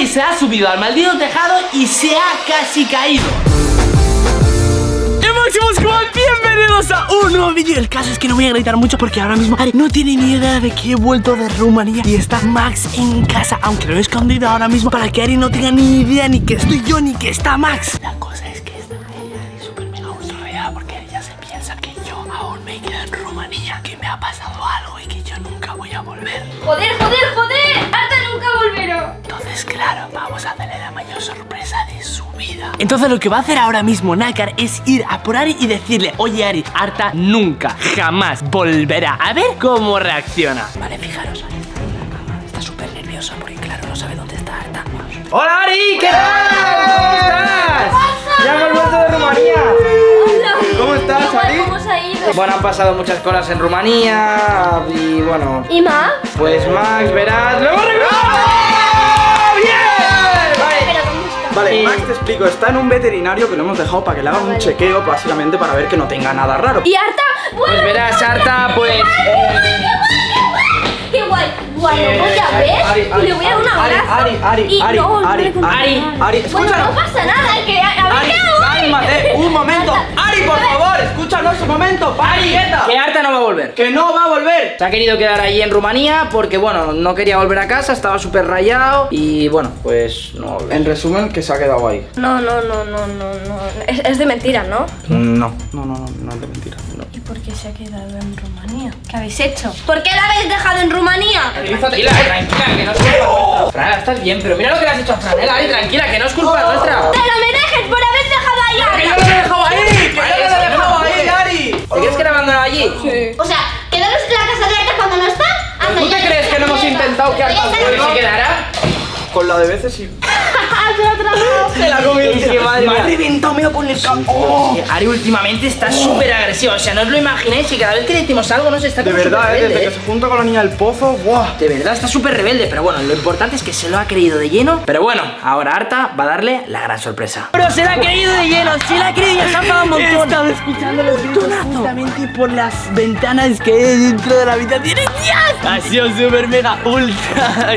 y se ha subido al maldito tejado y se ha casi caído. ¡Y máximos Squad! Bienvenidos a un nuevo vídeo El caso es que no voy a gritar mucho porque ahora mismo Ari no tiene ni idea de que he vuelto de Rumanía Y está Max en casa Aunque lo he escondido ahora mismo para que Ari no tenga ni idea Ni que estoy yo ni que está Max La cosa es que está Ari súper mega ultra rayada Porque ella se piensa que yo aún me quedo en Rumanía Que me ha pasado algo y que yo nunca voy a volver joder, joder. Vamos a hacerle la mayor sorpresa de su vida. Entonces, lo que va a hacer ahora mismo Nakar es ir a por Ari y decirle: Oye, Ari, Arta nunca, jamás volverá. A ver cómo reacciona. Vale, fijaros, Ari está en la cama. Está súper nerviosa porque, claro, no sabe dónde está Arta. ¡Hola, Ari! ¿Qué tal? ¿Cómo estás? ¡Ya hemos vuelto de Rumanía! Hola. ¿Cómo estás, Ari? ¿Cómo se ha ido? Bueno, han pasado muchas cosas en Rumanía y bueno, ¿Y Max? pues Max, verás, ¡lo hemos recuperado! Vale, Eh, Max te explico, está en un veterinario que lo hemos dejado para que le haga un vale. chequeo básicamente para ver que no tenga nada raro. ¿Y Arta? Pues verás, Arta, pues. eh, ¡Qué guay! Guay, lo voy a ver y le voy a dar un Ari, abrazo. Ari, Ari, y Ari, no, no Ari, le contaré Ari, nada. Ari, Bueno, escúchalo. no pasa nada, que a, a ver Ari, qué hago. Cálmate, un momento. Ari, por favor, escúchanos un momento. Ari, Que Arta no va a volver. que no va a volver. Se ha querido quedar allí en Rumanía porque, bueno, no quería volver a casa, estaba súper rayado y, bueno, pues no volver. En resumen, que se ha quedado ahí. No, no, no, no, no, no. Es, es de mentira, ¿no? No, no, no, no, no es de mentira. no. ¿Y por qué se ha quedado en Rumanía? ¿Qué habéis hecho? ¿Por qué la habéis dejado en Rumanía? Tranquila, tranquila, que no es culpa nuestra. Fran, estás bien, pero mira lo que le has hecho a Fran, ¿eh? Ari, tranquila, que no es culpa nuestra. ¡Pero me dejes por haber dejado ahí a ¡Que yo lo he dejado ahí! ¡Que yo no lo he dejado ahí! Ari! ¿Te crees que abandonado allí? O sea, ¿quedaros en la casa de Arta cuando no está? ¿Tú te crees que no hemos intentado que Arta se quedara? Con la de veces sí. Se la ha comido. Es que madre me ha reventado, me con el campo. Ari últimamente está súper agresiva, o sea, no os lo imagináis que cada vez que le decimos algo no se está De verdad, eh, rebelde, desde que se junta con la niña del pozo, ¡buah! De verdad está súper rebelde, pero bueno, lo importante es que se lo ha creído de lleno. Pero bueno, ahora Arta va a darle la gran sorpresa. Pero se la ha creído de lleno, se la ha creído y se ha enfadado un He montón. estado escuchando los gritos justamente por las ventanas que hay dentro de la habitación. ¡Y ¡Dios! Ha sido súper mega ultra,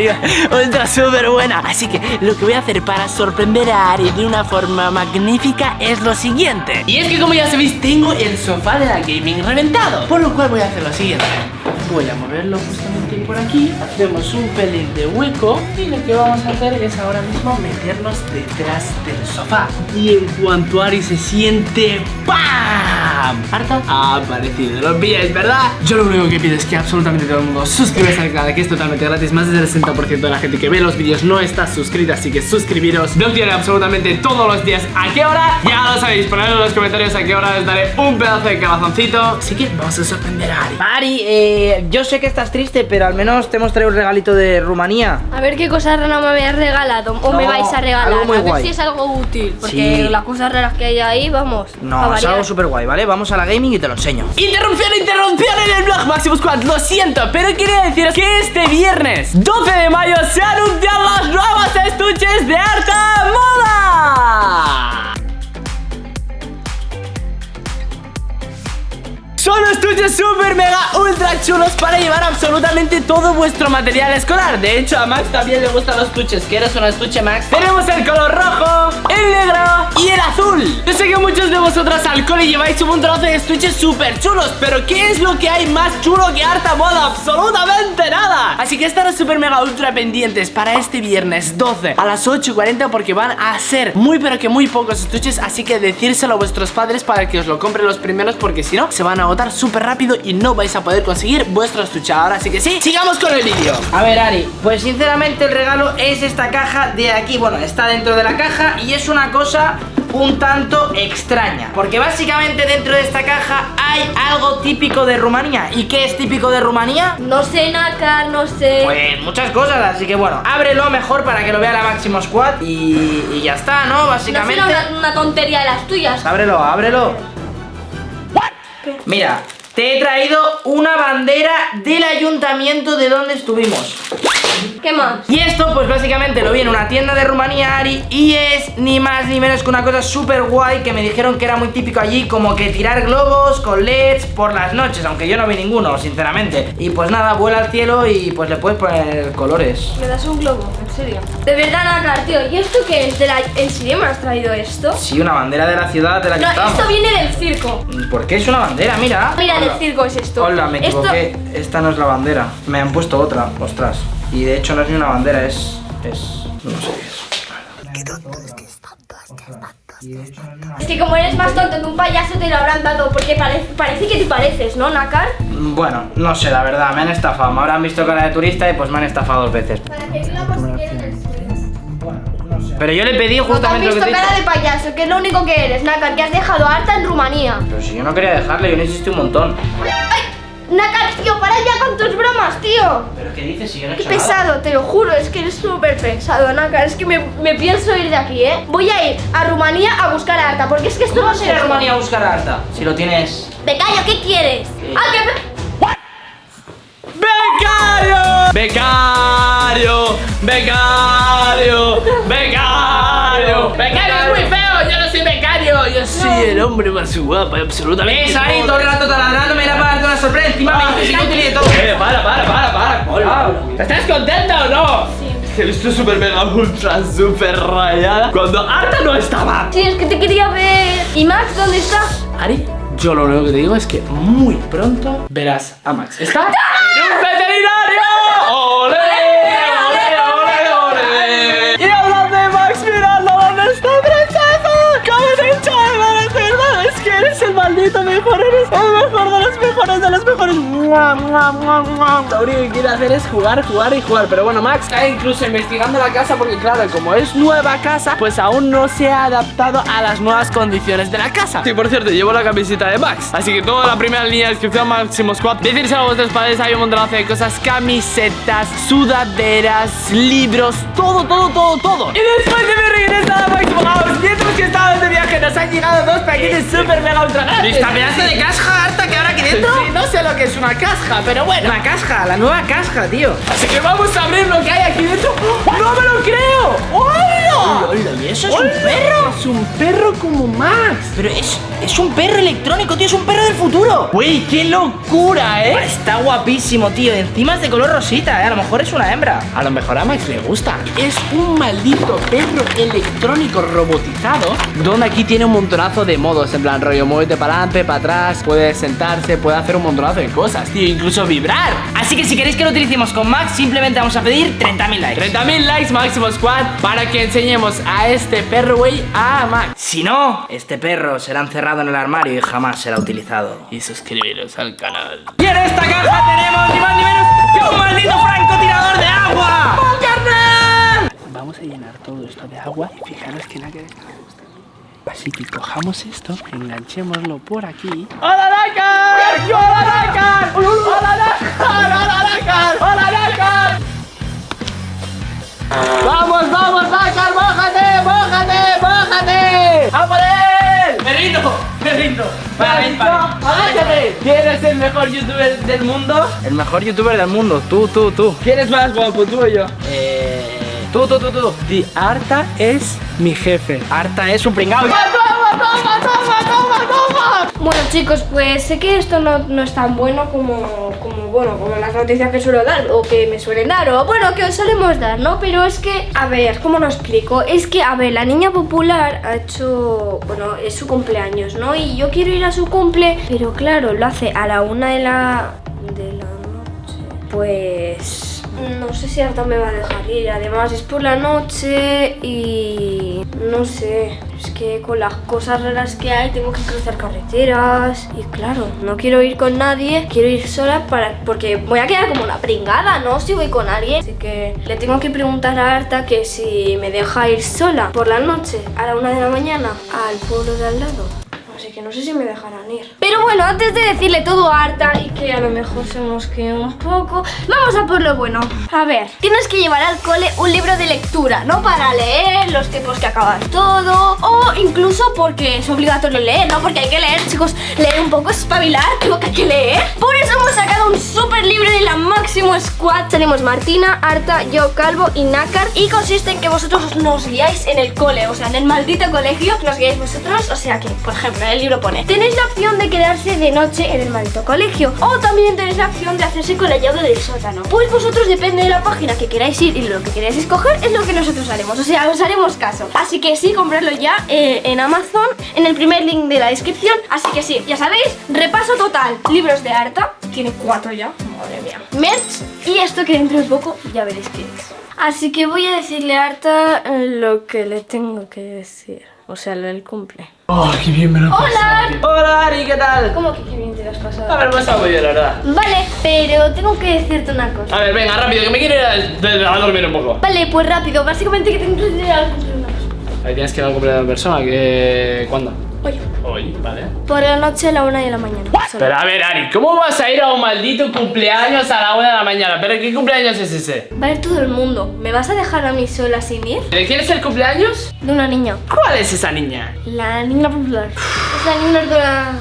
ultra súper buena. Así que lo que voy a hacer para sorprender a Ari de una forma magnífica es lo siguiente. Y es que como ya sabéis, tengo el sofá de la gaming reventado. Por lo cual voy a hacer lo siguiente. Voy a moverlo justamente por aquí. Hacemos un pelín de hueco. Y lo que vamos a hacer es ahora mismo meternos detrás del sofá. Y en cuanto Ari se siente ¡Pam! Harta ha aparecido. Lo pilláis, ¿verdad? Yo lo único que pido es que absolutamente todo el mundo suscribáis al canal, que es totalmente gratis. Más del 60% de la gente que ve los vídeos no está suscrita, así que suscribiros. No tiene absolutamente todos los días. ¿A qué hora? Ya lo sabéis. Ponedlo en los comentarios a qué hora les daré un pedazo de corazoncito. Así que vamos a sorprender a Ari. Ari, eh, yo sé que estás triste, pero al menos te hemos traído un regalito de Rumanía. A ver qué cosas raras me habéis regalado o me vais a regalar. algo muy a ver guay. si es algo útil. Porque Sí. las cosas raras que hay ahí, vamos. No, es algo súper guay, ¿vale? Vamos a la gaming y te lo enseño. Interrupción, interrupción en el blog Maximus Squad, lo siento, pero quería deciros que este viernes 12 de mayo se anuncian las nuevas estuches de Arta Moda. Super mega ultra chulos para llevar absolutamente todo vuestro material escolar De hecho a Max también le gustan los estuches ¿Quieres un estuche Max? Tenemos el color rojo, el negro y el azul Yo sé que muchos de vosotros al cole lleváis un montón de estuches super chulos Pero ¿qué es lo que hay más chulo que harta moda? Absolutamente nada Así que estaros super mega ultra pendientes para este viernes 12 a las 8.40 Porque van a ser muy pero que muy pocos estuches Así que decírselo a vuestros padres para que os lo compren los primeros Porque si no se van a agotar súper rápido y no vais a poder conseguir vuestro estuche ahora Así que sí, sigamos con el vídeo A ver, Ari, pues sinceramente el regalo es esta caja de aquí. Bueno, está dentro de la caja y es una cosa un tanto extraña. Porque básicamente dentro de esta caja hay algo típico de Rumanía. ¿Y qué es típico de Rumanía? No sé, Naka, no sé. Pues muchas cosas, así que bueno, ábrelo mejor para que lo vea la Máximo Squad y, y ya está, ¿no? no Básicamente. será una, una tontería de las tuyas. Ábrelo, ábrelo. Mira, te he traído una bandera del ayuntamiento de donde estuvimos. ¿Qué más? Y esto pues básicamente lo vi en una tienda de Rumanía, Ari Y es ni más ni menos que una cosa súper guay Que me dijeron que era muy típico allí Como que tirar globos con LEDs por las noches Aunque yo no vi ninguno, sinceramente Y pues nada, vuela al cielo y pues le puedes poner colores ¿Me das un globo? ¿En serio? De verdad, Nácar, tío ¿Y esto qué es? ¿De la... ¿En serio me has traído esto? Sí, una bandera de la ciudad de la que No, estamos esto viene del circo ¿Por qué es una bandera? Mira Mira, Hola. del circo es esto Hola, me Esto- equivoqué Esta no es la bandera Me han puesto otra, ostras Y de hecho no es ni una bandera, es... es... no sé qué es Es que como eres más tonto que un payaso te lo habrán dado Porque parece, parece que te pareces, ¿no, Nácar? Bueno, no sé, la verdad, me han estafado. Me habrán visto cara de turista y pues me han estafado dos veces. Para que Pero yo le pedí No te has justamente lo que visto te he cara de payaso, que es lo único que eres, Nácar, que has dejado harta en Rumanía. Pero si yo no quería dejarle, yo necesito un montón. ¡Ay! Nácar, tío, para ya con tus bromas, tío. ¿Pero qué dices si yo no he Qué hecho nada? pesado, te lo juro, es que eres súper pesado, Nácar. Es que me, me pienso ir de aquí, ¿eh? Voy a ir a Rumanía a buscar a Arta, porque es que esto ¿Cómo no vas a ir a sé. Rumanía a buscar a Arta? Si lo tienes... Becayo, ¿qué quieres? Ah, que me- ¡Becario! ¡Becario! ¡Becario! ¡Becario! ¡Becario es muy feo! ¡Yo no soy becario! Yo soy el hombre más guapo y absolutamente ¿Ves ahí todo el rato taladrando? Me era para darte una sorpresa. Encima me dices de todo. Eh, para, para, para, para. Hola. ¿Estás contenta o no? Sí. Estoy súper mega ultra súper rayada cuando Arta no estaba. Sí, es que te quería ver. ¿Y Max dónde está? Ari, yo lo único que te digo es que muy pronto verás a Max. ¿Está? ¡En mejores de los Lo único que quiere hacer es jugar, jugar y jugar. Pero bueno, Max está incluso investigando la casa porque, claro, como es nueva casa, pues aún no se ha adaptado a las nuevas condiciones de la casa. Sí, por cierto, llevo la camiseta de Max. Así que toda la primera línea de descripción, Máximo Squad. Decirse a vuestros padres, hay un montonazo de cosas: camisetas, sudaderas, libros, todo, todo, todo, todo. Y después de mi regreso a Máximo House, mientras que estábamos de viaje, nos han llegado dos paquetes super mega ultra grandes. Esta pedazo de caja Arta que ahora aquí dentro. Sí, no sé lo que es una caja, pero bueno. Una caja, la nueva caja, tío. Así que vamos a abrir lo que hay aquí dentro. ¡No me lo creo! ¡Hola! ¿Y eso es un perro? Es un perro como Max. Pero es, es un perro electrónico, tío, es un perro del futuro. Güey, qué locura, ¿eh? Está guapísimo, tío. Encima es de color rosita, ¿eh? A lo mejor es una hembra. A lo mejor a Max le gusta. Es un maldito perro electrónico robotizado. Donde aquí tiene un montonazo de modos. En plan, rollo, muévete para adelante, para atrás. Puede sentarse, puede hacer un montonazo de cosas, tío. Incluso vibrar. Así que si queréis que lo utilicemos con Max, simplemente vamos a pedir 30.000 likes. 30.000 likes máximo squad para que enseñemos a este perro, güey, a Max. Si no, este perro será encerrado en el armario y jamás será utilizado. Y suscribiros al canal. Y en esta caja tenemos ni más ni menos que un maldito francotirador de agua. ¡Oh, carnal! Vamos a llenar todo esto de agua y fijaros que nada que Así que cojamos esto, enganchémoslo por aquí. ¡Hola, Dakar! ¡Hola, Dakar! ¡Hola, Dakar! ¡Hola, Dakar! ¡Hola, Dakar! ¡Vamos, vamos, me rindo. Para mí, ¡Vamos, para mí. agáchate! ¿Quién es el mejor youtuber del mundo? El mejor youtuber del mundo, tú, tú, tú. ¿Quién es más guapo, tú o yo? Eh. Tú, tú, tú, tú. Di, Arta es mi jefe. Arta es un pringao. ¡Toma, toma, toma, toma! Bueno, chicos, pues sé que esto no, no es tan bueno como, como, bueno, como las noticias que suelo dar o que me suelen dar o, bueno, que os solemos dar, ¿no? Pero es que, a ver, ¿cómo lo explico? Es que, a ver, la niña popular ha hecho, bueno, es su cumpleaños, ¿no? Y yo quiero ir a su cumple, pero claro, lo hace a la una de la, de la noche. Pues... No sé si Arta me va a dejar ir, además es por la noche y no sé, es que con las cosas raras que hay tengo que cruzar carreteras y claro, no quiero ir con nadie, quiero ir sola para porque voy a quedar como una pringada, ¿no? Si voy con alguien, así que le tengo que preguntar a Arta que si me deja ir sola por la noche a la una de la mañana al pueblo de al lado. Así que no sé si me dejarán ir. Pero bueno, antes de decirle todo a Arta y que a lo mejor se mosquee un poco, vamos a por lo bueno. A ver, tienes que llevar al cole un libro de lectura, no para leer los tiempos que acabas todo, o incluso porque es obligatorio leer, ¿no? Porque hay que leer, chicos, leer un poco, espabilar, digo que hay que leer. Por eso hemos sacado un súper libro de la Máximo Squad. Tenemos Martina, Arta, yo, Calvo y Nácar. Y consiste en que vosotros nos guiáis en el cole, o sea, en el maldito colegio, nos guiáis vosotros. O sea que, por ejemplo, en el libro pone, tenéis la opción de quedarse de noche en el maldito colegio. O también tenéis la opción de hacerse con la llave del sótano. Pues vosotros, depende de la página que queráis ir y lo que queráis escoger, es lo que nosotros haremos. O sea, os haremos caso. Así que sí, compradlo ya eh, en Amazon, en el primer link de la descripción. Así que sí, ya sabéis, repaso total. Libros de Arta, tiene cuatro ya, madre mía. Merch y esto que dentro de poco ya veréis qué es. Así que voy a decirle a Arta eh, lo que le tengo que decir. O sea, lo del cumple. Oh, qué bien me lo he ¡Hola! pasado. Hola, Ari, ¿qué tal? ¿Cómo que qué bien te lo has pasado? A ver, me ha estado muy bien, la verdad. Vale, pero tengo que decirte una cosa. A ver, venga, rápido, que me quiero ir a, a dormir un poco. Vale, pues rápido. Básicamente que tengo que ir al cumple de una persona. Ahí tienes que ir al cumpleaños de persona, que... ¿Cuándo? Oye, Hoy, vale. por la noche a la una de la mañana. Solo. Pero a ver, Ari, ¿cómo vas a ir a un maldito cumpleaños a la una de la mañana? ¿Pero qué cumpleaños es ese? Va a ir todo el mundo. ¿Me vas a dejar a mí sola sin ir? ¿De quién es el cumpleaños? De una niña. ¿Cuál es esa niña? La niña popular. Es la niña de la...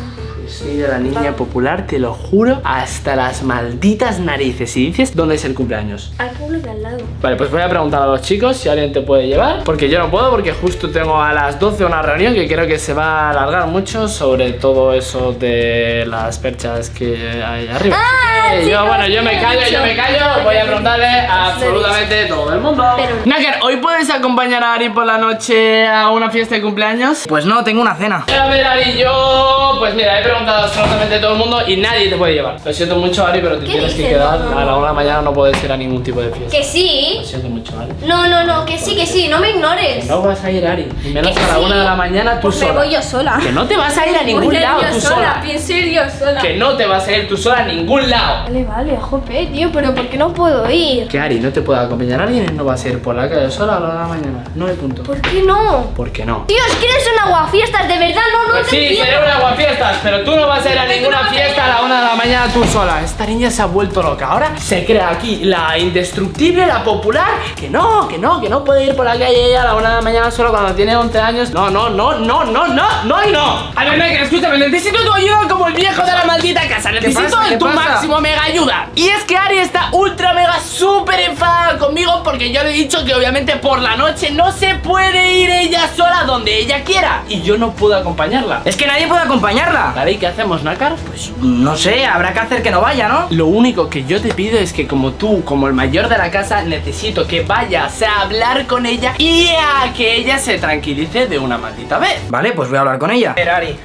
Soy de la niña popular, te lo juro, hasta las malditas narices. Y dices, ¿dónde es el cumpleaños? Al pueblo de al lado. Vale, pues voy a preguntar a los chicos si alguien te puede llevar Porque yo no puedo porque justo tengo a las 12 una reunión que creo que se va a alargar mucho Sobre todo eso de las perchas que hay arriba Ah, sí, yo, no, bueno, yo me callo, yo me callo Voy a preguntarle a absolutamente todo el mundo Pero- Naker, ¿hoy puedes acompañar a Ari por la noche a una fiesta de cumpleaños? Pues no, tengo una cena. A ver, Ari, yo... Pues mira, he preguntado absolutamente todo el mundo y nadie te puede llevar Lo siento mucho, Ari, pero te ¿Qué tienes que quedar No, no, A la una de la mañana no puedes ir a ningún tipo de fiesta Que sí. Lo siento mucho, Ari No, no, no, que sí, que sí. No me ignores. no vas a ir, Ari. Y menos a la sí. una de la mañana tú Pues sola. me voy yo sola. Que no te vas a ir a ningún lado tú sola. Pienso ir yo sola. Que no te vas a ir tú sola a ningún lado. Vale, vale, jope, tío, pero ¿por qué no puedo ir? Que Ari no te puede acompañar a alguien no vas a ir por la calle sola a la una de la mañana. No hay punto. ¿Por qué no? ¿Por qué no? Tío, es que eres un aguafiestas, de verdad, no, no Pues te sí, seré una aguafiestas, pero tú no vas a ir a ninguna fiesta a la una de la mañana tú sola. Esta niña se ha vuelto loca. Ahora se crea aquí la indestructible, la popular. Que no, que no, que no puede ir por la calle ella a la una de la mañana solo cuando tiene 11 años. No, no, no, no, no, no, no y no. A ver, Megan, escúchame, necesito tu ayuda como el viejo de la maldita casa. Necesito tu pasa? máximo mega ayuda. Y es que Ari está ultra mega súper enfadada conmigo porque yo le he dicho que obviamente por la noche no se puede ir ella sola donde ella quiera. Y yo no puedo acompañarla. Es que nadie puede acompañarla. Vale, ¿y qué hacemos, Nakar? Pues no sé, habrá que hacer que no vaya, ¿no? Lo único que yo te pido es que como tú, como el mayor de la casa, necesito que vayas a hablar con ella y a que ella se tranquilice de una maldita vez. Vale, pues voy a hablar con ella. Ferrari.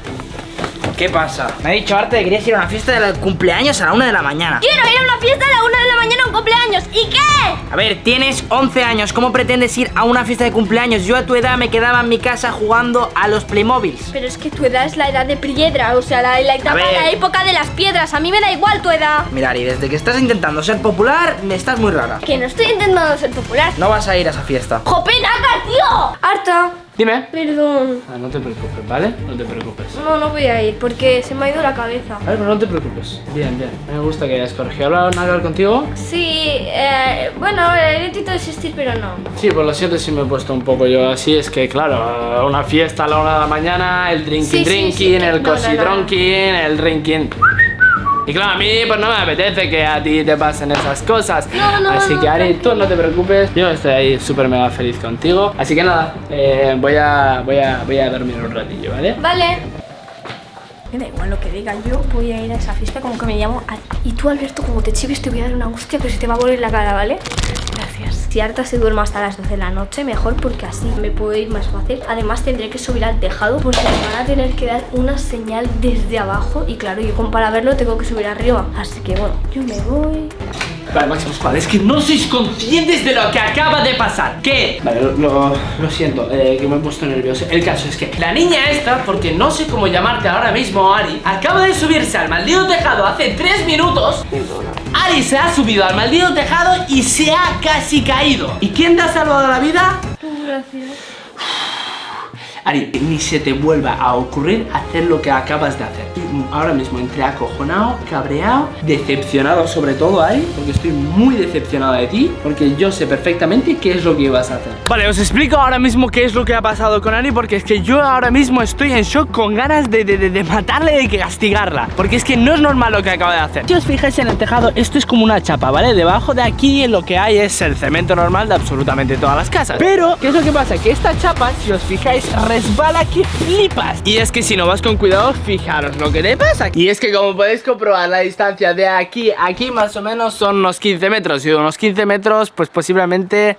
¿Qué pasa? Me ha dicho Arte que querías ir a una fiesta de cumpleaños a la una de la mañana. Quiero ir a una fiesta a la una de la mañana a un cumpleaños. ¿Y qué? A ver, tienes 11 años, ¿cómo pretendes ir a una fiesta de cumpleaños? Yo a tu edad me quedaba en mi casa jugando a los Playmobiles. Pero es que tu edad es la edad de piedra, o sea, la, la, etapa- la época de las piedras. A mí me da igual tu edad. Mira, Ari, desde que estás intentando ser popular, me estás muy rara. Que no estoy intentando ser popular. No vas a ir a esa fiesta. ¡Jope, Naka, tío! Harta. Dime. Perdón. Ah, no te preocupes, ¿vale? No te preocupes. No, no voy a ir porque se me ha ido la cabeza. A ver, pero no te preocupes. Bien, bien. Me gusta que hayas corregido. ¿Hablar hablar contigo? Sí, eh, bueno, he intentado desistir, pero no. Sí, pues lo siento si me he puesto un poco yo así. Es que, claro, una fiesta a la una de la mañana, el drinking Sí, drinking, sí. el No, cosi no, no. dronking, el drinking. Y claro, a mí pues no me apetece que a ti te pasen esas cosas. No, no, Así que Ari, tú no te preocupes. Yo estoy ahí súper mega feliz contigo. Así que nada, eh, voy, a, voy, a, voy a dormir un ratillo, ¿vale? Vale. Me da igual lo que diga, yo voy a ir a esa fiesta como que me llamo Ari. Y tú, Alberto, como te chives, te voy a dar una hostia que se te va a volver la cara, ¿vale? Gracias. Si Arta se duerma hasta las 12 de la noche, mejor porque así me puedo ir más fácil. Además, tendré que subir al tejado porque me van a tener que dar una señal desde abajo. Y claro, yo como para verlo tengo que subir arriba. Así que bueno, yo me voy. Vale, Máximo Squad, es que no sois conscientes de lo que acaba de pasar. ¿Qué? Vale, lo, lo- lo siento, eh, que me he puesto nervioso. El caso es que la niña esta, porque no sé cómo llamarte ahora mismo, Ari, acaba de subirse al maldito tejado hace tres minutos. Ari se ha subido al maldito tejado y se ha casi caído. ¿Y quién te ha salvado la vida? Gracias. Ari, ni se te vuelva a ocurrir hacer lo que acabas de hacer. Ahora mismo entré acojonado, cabreado, decepcionado sobre todo, Ari, porque estoy muy decepcionado de ti, porque yo sé perfectamente qué es lo que ibas a hacer. Vale, os explico ahora mismo qué es lo que ha pasado con Ari, porque es que yo ahora mismo estoy en shock con ganas de, de, de, de matarle y de castigarla, porque es que no es normal lo que acaba de hacer. Si os fijáis en el tejado, esto es como una chapa, ¿vale? Debajo de aquí lo que hay es el cemento normal de absolutamente todas las casas. Pero, ¿qué es lo que pasa? Que esta chapa, si os fijáis, resbala que flipas. Y es que si no vas con cuidado, fijaros lo que te pasa. Y es que como podéis comprobar, la distancia de aquí a aquí más o menos son unos 15 metros. Y unos 15 metros, pues posiblemente...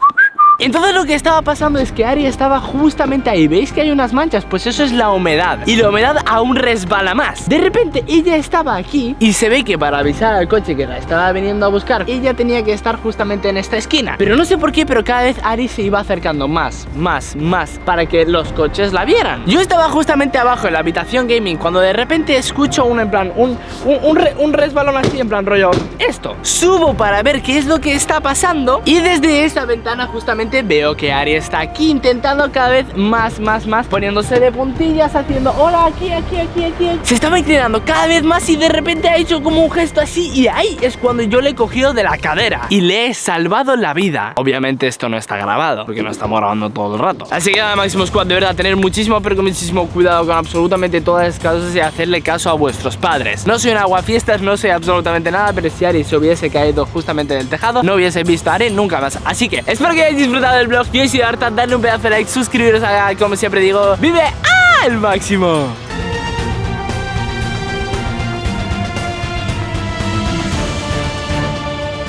Entonces lo que estaba pasando es que Ari estaba justamente ahí. ¿Veis que hay unas manchas? Pues eso es la humedad. Y la humedad aún resbala más. De repente ella estaba aquí Y se ve que para avisar al coche que la estaba viniendo a buscar Ella tenía que estar justamente en esta esquina. Pero no sé por qué, pero cada vez Ari se iba acercando más, más, más Para que los coches la vieran. Yo estaba justamente abajo en la habitación gaming Cuando de repente escucho un en plan Un, un resbalón así en plan rollo Esto. Subo para ver qué es lo que está pasando Y desde esa ventana justamente veo que Ari está aquí intentando cada vez más, más, más Poniéndose de puntillas, haciendo hola, aquí, aquí, aquí, aquí Se estaba inclinando cada vez más y de repente ha hecho como un gesto así Y ahí es cuando yo le he cogido de la cadera y le he salvado la vida. Obviamente esto no está grabado, porque no estamos grabando todo el rato. Así que nada, Máximo Squad, de verdad, tener muchísimo, pero con muchísimo cuidado con absolutamente todas las cosas Y hacerle caso a vuestros padres. No soy un aguafiestas, no soy absolutamente nada Pero si Ari se hubiese caído justamente en el tejado No hubiese visto a Ari nunca más. Así que espero que hayáis disfrutado del blog Yo soy Arta, darle un pedazo de like, suscribiros a, como siempre digo, vive al máximo